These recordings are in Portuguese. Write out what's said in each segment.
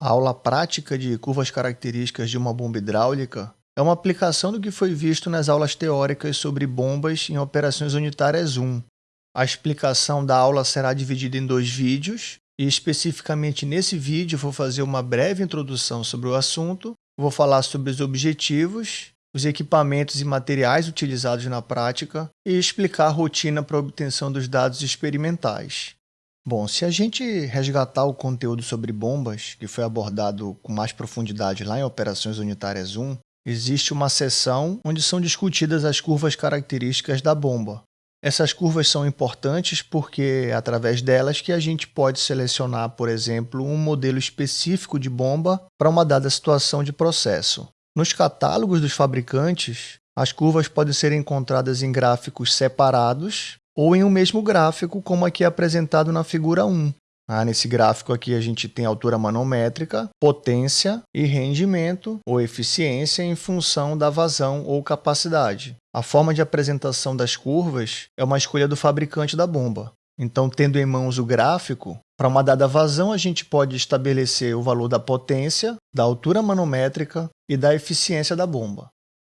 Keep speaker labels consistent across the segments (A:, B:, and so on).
A: A aula prática de curvas características de uma bomba hidráulica é uma aplicação do que foi visto nas aulas teóricas sobre bombas em operações unitárias 1. A explicação da aula será dividida em dois vídeos, e especificamente nesse vídeo vou fazer uma breve introdução sobre o assunto, vou falar sobre os objetivos, os equipamentos e materiais utilizados na prática e explicar a rotina para a obtenção dos dados experimentais. Bom, se a gente resgatar o conteúdo sobre bombas, que foi abordado com mais profundidade lá em Operações Unitárias 1, existe uma seção onde são discutidas as curvas características da bomba. Essas curvas são importantes porque é através delas que a gente pode selecionar, por exemplo, um modelo específico de bomba para uma dada situação de processo. Nos catálogos dos fabricantes, as curvas podem ser encontradas em gráficos separados ou em um mesmo gráfico, como aqui é apresentado na figura 1. Ah, nesse gráfico aqui a gente tem altura manométrica, potência e rendimento ou eficiência em função da vazão ou capacidade. A forma de apresentação das curvas é uma escolha do fabricante da bomba. Então, tendo em mãos o gráfico, para uma dada vazão a gente pode estabelecer o valor da potência, da altura manométrica e da eficiência da bomba.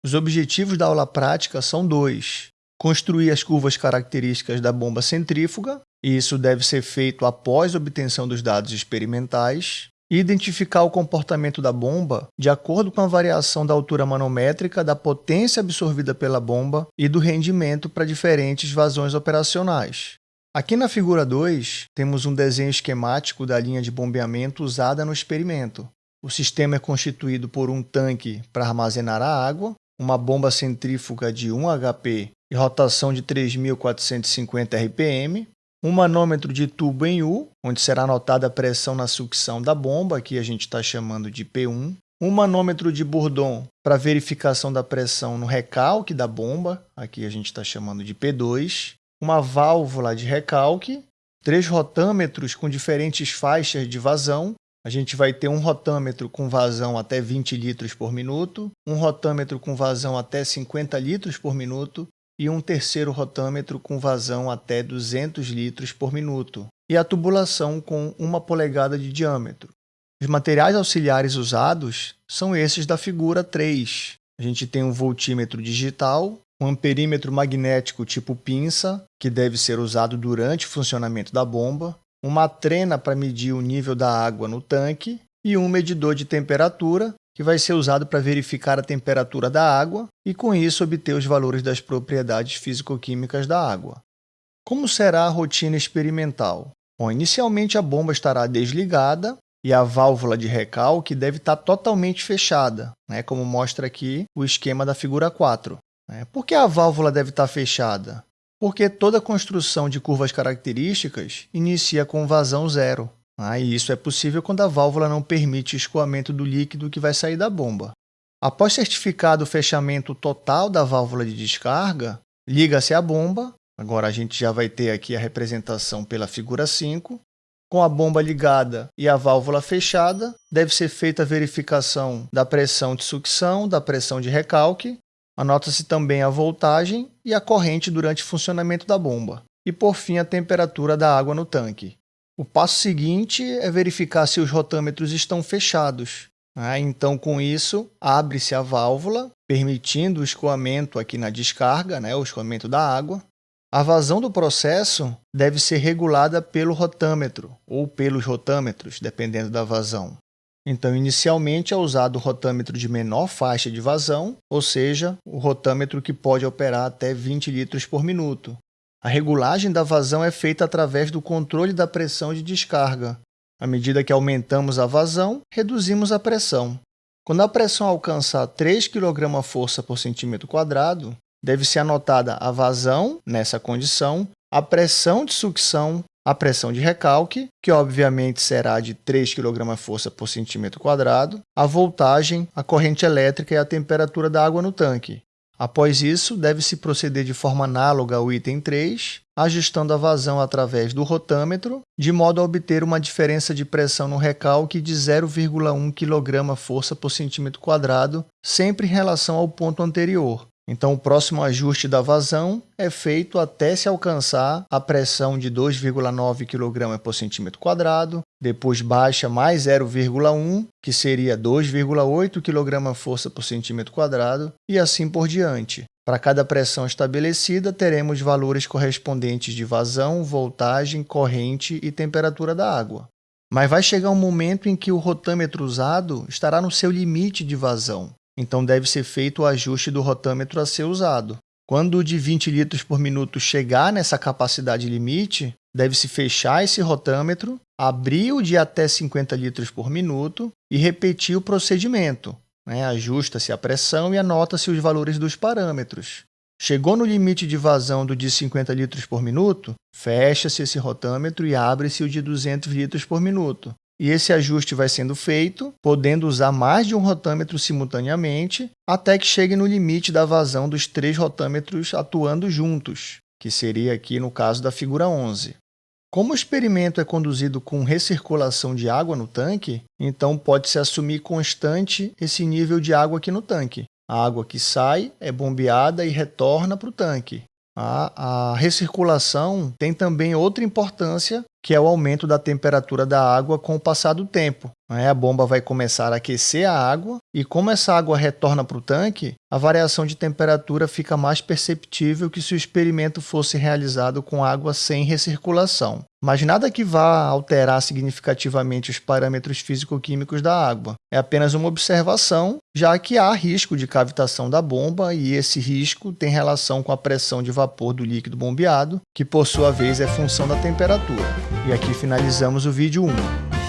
A: Os objetivos da aula prática são dois construir as curvas características da bomba centrífuga, e isso deve ser feito após obtenção dos dados experimentais, e identificar o comportamento da bomba de acordo com a variação da altura manométrica, da potência absorvida pela bomba e do rendimento para diferentes vazões operacionais. Aqui na figura 2, temos um desenho esquemático da linha de bombeamento usada no experimento. O sistema é constituído por um tanque para armazenar a água, uma bomba centrífuga de 1 HP e rotação de 3.450 RPM, um manômetro de tubo em U, onde será anotada a pressão na sucção da bomba, que a gente está chamando de P1, um manômetro de Bourdon para verificação da pressão no recalque da bomba, aqui a gente está chamando de P2, uma válvula de recalque, três rotâmetros com diferentes faixas de vazão, a gente vai ter um rotâmetro com vazão até 20 litros por minuto, um rotâmetro com vazão até 50 litros por minuto e um terceiro rotâmetro com vazão até 200 litros por minuto, e a tubulação com uma polegada de diâmetro. Os materiais auxiliares usados são esses da figura 3. A gente tem um voltímetro digital, um amperímetro magnético tipo pinça, que deve ser usado durante o funcionamento da bomba, uma trena para medir o nível da água no tanque e um medidor de temperatura que vai ser usado para verificar a temperatura da água e, com isso, obter os valores das propriedades físico-químicas da água. Como será a rotina experimental? Bom, inicialmente a bomba estará desligada e a válvula de recalque deve estar totalmente fechada, né, como mostra aqui o esquema da figura 4. Né. Por que a válvula deve estar fechada? Porque toda construção de curvas características inicia com vazão zero. Ah, e isso é possível quando a válvula não permite escoamento do líquido que vai sair da bomba. Após certificado o fechamento total da válvula de descarga, liga-se a bomba. Agora a gente já vai ter aqui a representação pela figura 5. Com a bomba ligada e a válvula fechada, deve ser feita a verificação da pressão de sucção, da pressão de recalque. Anota-se também a voltagem e a corrente durante o funcionamento da bomba. E, por fim, a temperatura da água no tanque. O passo seguinte é verificar se os rotâmetros estão fechados. Né? Então, com isso, abre-se a válvula, permitindo o escoamento aqui na descarga, né? o escoamento da água. A vazão do processo deve ser regulada pelo rotâmetro ou pelos rotâmetros, dependendo da vazão. Então, inicialmente é usado o rotâmetro de menor faixa de vazão, ou seja, o rotâmetro que pode operar até 20 litros por minuto. A regulagem da vazão é feita através do controle da pressão de descarga. À medida que aumentamos a vazão, reduzimos a pressão. Quando a pressão alcançar 3 kg força por centímetro quadrado, deve ser anotada a vazão, nessa condição, a pressão de sucção, a pressão de recalque, que obviamente será de 3 kg força por centímetro quadrado, a voltagem, a corrente elétrica e a temperatura da água no tanque. Após isso, deve-se proceder de forma análoga ao item 3, ajustando a vazão através do rotâmetro, de modo a obter uma diferença de pressão no recalque de 0,1 kg força por centímetro quadrado, sempre em relação ao ponto anterior. Então, o próximo ajuste da vazão é feito até se alcançar a pressão de 2,9 kg por centímetro quadrado, depois baixa mais 0,1, que seria 2,8 kg força por centímetro quadrado, e assim por diante. Para cada pressão estabelecida, teremos valores correspondentes de vazão, voltagem, corrente e temperatura da água. Mas vai chegar um momento em que o rotâmetro usado estará no seu limite de vazão, então deve ser feito o ajuste do rotâmetro a ser usado. Quando o de 20 litros por minuto chegar nessa capacidade limite, deve-se fechar esse rotâmetro, abrir o de até 50 litros por minuto e repetir o procedimento. Né? Ajusta-se a pressão e anota-se os valores dos parâmetros. Chegou no limite de vazão do de 50 litros por minuto, fecha-se esse rotâmetro e abre-se o de 200 litros por minuto. E esse ajuste vai sendo feito, podendo usar mais de um rotâmetro simultaneamente, até que chegue no limite da vazão dos três rotâmetros atuando juntos, que seria aqui no caso da figura 11. Como o experimento é conduzido com recirculação de água no tanque, então pode-se assumir constante esse nível de água aqui no tanque. A água que sai é bombeada e retorna para o tanque. A, recirculação tem também outra importância, que é o aumento da temperatura da água com o passar do tempo. A bomba vai começar a aquecer a água e como essa água retorna para o tanque, a variação de temperatura fica mais perceptível que se o experimento fosse realizado com água sem recirculação. Mas nada que vá alterar significativamente os parâmetros físico-químicos da água. É apenas uma observação, já que há risco de cavitação da bomba e esse risco tem relação com a pressão de vapor do líquido bombeado, que por sua vez é função da temperatura. E aqui finalizamos o vídeo 1.